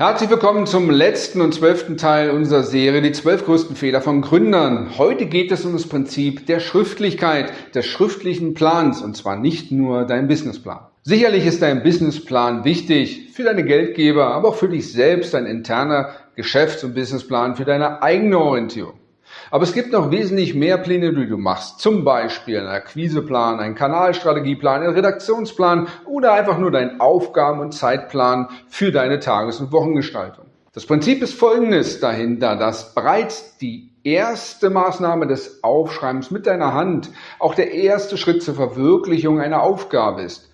Herzlich willkommen zum letzten und zwölften Teil unserer Serie Die zwölf größten Fehler von Gründern. Heute geht es um das Prinzip der Schriftlichkeit, des schriftlichen Plans und zwar nicht nur dein Businessplan. Sicherlich ist dein Businessplan wichtig für deine Geldgeber, aber auch für dich selbst, ein interner Geschäfts- und Businessplan für deine eigene Orientierung. Aber es gibt noch wesentlich mehr Pläne, die du machst. Zum Beispiel einen Akquiseplan, einen Kanalstrategieplan, einen Redaktionsplan oder einfach nur deinen Aufgaben- und Zeitplan für deine Tages- und Wochengestaltung. Das Prinzip ist folgendes dahinter, dass bereits die erste Maßnahme des Aufschreibens mit deiner Hand auch der erste Schritt zur Verwirklichung einer Aufgabe ist.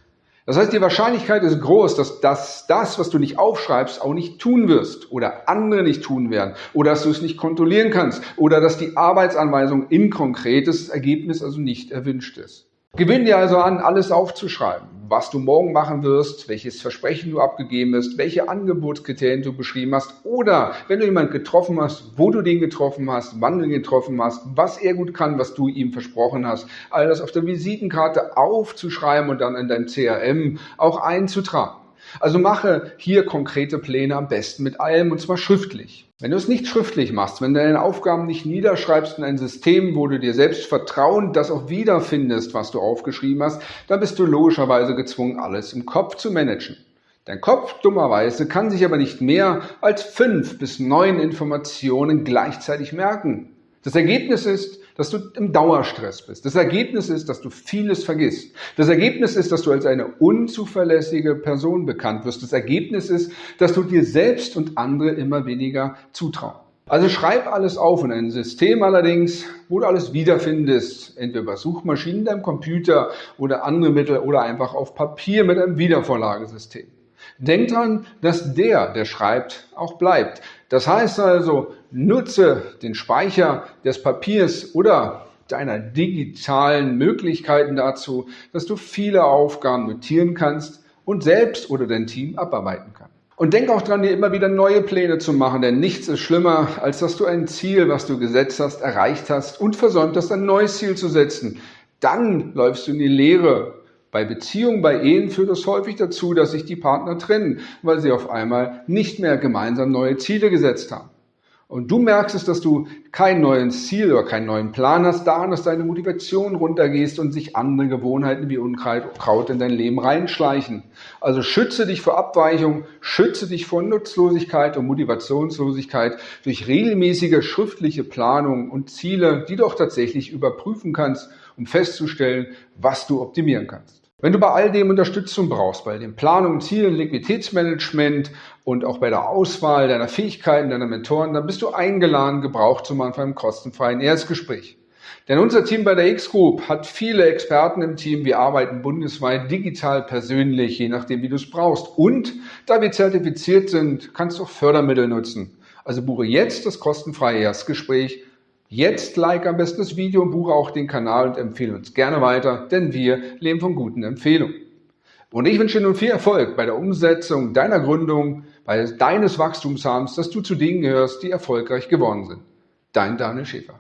Das heißt, die Wahrscheinlichkeit ist groß, dass das, das, was du nicht aufschreibst, auch nicht tun wirst oder andere nicht tun werden oder dass du es nicht kontrollieren kannst oder dass die Arbeitsanweisung in konkretes Ergebnis also nicht erwünscht ist. Gewinn dir also an, alles aufzuschreiben, was du morgen machen wirst, welches Versprechen du abgegeben hast, welche Angebotskriterien du beschrieben hast oder wenn du jemanden getroffen hast, wo du den getroffen hast, wann du ihn getroffen hast, was er gut kann, was du ihm versprochen hast, all das auf der Visitenkarte aufzuschreiben und dann in dein CRM auch einzutragen. Also mache hier konkrete Pläne am besten mit allem und zwar schriftlich. Wenn du es nicht schriftlich machst, wenn du deine Aufgaben nicht niederschreibst in ein System, wo du dir selbst vertrauen, das auch wiederfindest, was du aufgeschrieben hast, dann bist du logischerweise gezwungen, alles im Kopf zu managen. Dein Kopf, dummerweise, kann sich aber nicht mehr als fünf bis neun Informationen gleichzeitig merken. Das Ergebnis ist, dass du im Dauerstress bist. Das Ergebnis ist, dass du vieles vergisst. Das Ergebnis ist, dass du als eine unzuverlässige Person bekannt wirst. Das Ergebnis ist, dass du dir selbst und andere immer weniger zutrauen. Also schreib alles auf in ein System allerdings, wo du alles wiederfindest, entweder über Suchmaschinen, deinem Computer oder andere Mittel oder einfach auf Papier mit einem Wiedervorlagesystem. Denk dran, dass der, der schreibt, auch bleibt. Das heißt also, nutze den Speicher des Papiers oder deiner digitalen Möglichkeiten dazu, dass du viele Aufgaben notieren kannst und selbst oder dein Team abarbeiten kannst. Und denk auch dran, dir immer wieder neue Pläne zu machen, denn nichts ist schlimmer, als dass du ein Ziel, was du gesetzt hast, erreicht hast und versäumt hast, ein neues Ziel zu setzen. Dann läufst du in die Leere bei Beziehungen, bei Ehen führt es häufig dazu, dass sich die Partner trennen, weil sie auf einmal nicht mehr gemeinsam neue Ziele gesetzt haben. Und du merkst es, dass du kein neues Ziel oder keinen neuen Plan hast, daran, dass deine Motivation runtergehst und sich andere Gewohnheiten wie Unkraut in dein Leben reinschleichen. Also schütze dich vor Abweichung, schütze dich vor Nutzlosigkeit und Motivationslosigkeit durch regelmäßige schriftliche Planung und Ziele, die du auch tatsächlich überprüfen kannst, um festzustellen, was du optimieren kannst. Wenn du bei all dem Unterstützung brauchst, bei den Planungen, Zielen, Liquiditätsmanagement und auch bei der Auswahl deiner Fähigkeiten, deiner Mentoren, dann bist du eingeladen, Gebrauch zu machen für ein kostenfreien Erstgespräch. Denn unser Team bei der X-Group hat viele Experten im Team. Wir arbeiten bundesweit digital persönlich, je nachdem, wie du es brauchst. Und da wir zertifiziert sind, kannst du auch Fördermittel nutzen. Also buche jetzt das kostenfreie Erstgespräch Jetzt like am besten das Video und buche auch den Kanal und empfehle uns gerne weiter, denn wir leben von guten Empfehlungen. Und ich wünsche dir nun viel Erfolg bei der Umsetzung deiner Gründung, bei deines Wachstumshabens, dass du zu denen gehörst, die erfolgreich geworden sind. Dein Daniel Schäfer.